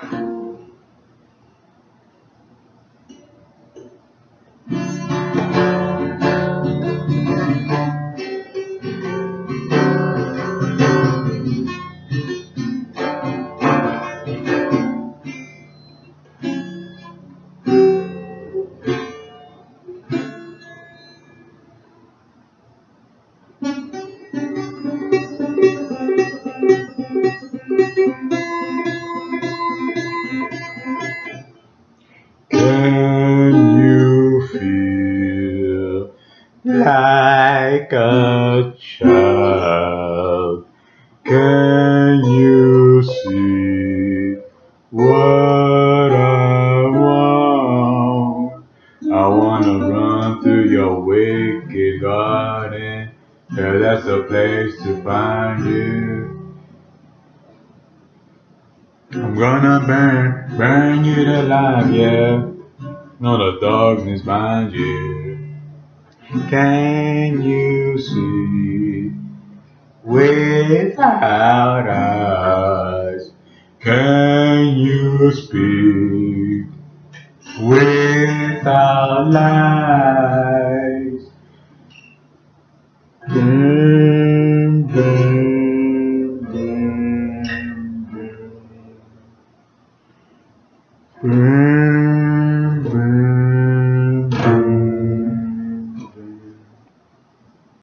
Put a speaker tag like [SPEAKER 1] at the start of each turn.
[SPEAKER 1] Can like a child? Can you see what I want? I wanna run through your wicked garden, yeah, that's a place to find you. I'm gonna burn, burn you alive, yeah. No, the darkness binds you. Can you see without eyes? Can you speak without lies? Dun, dun, dun, dun. dun.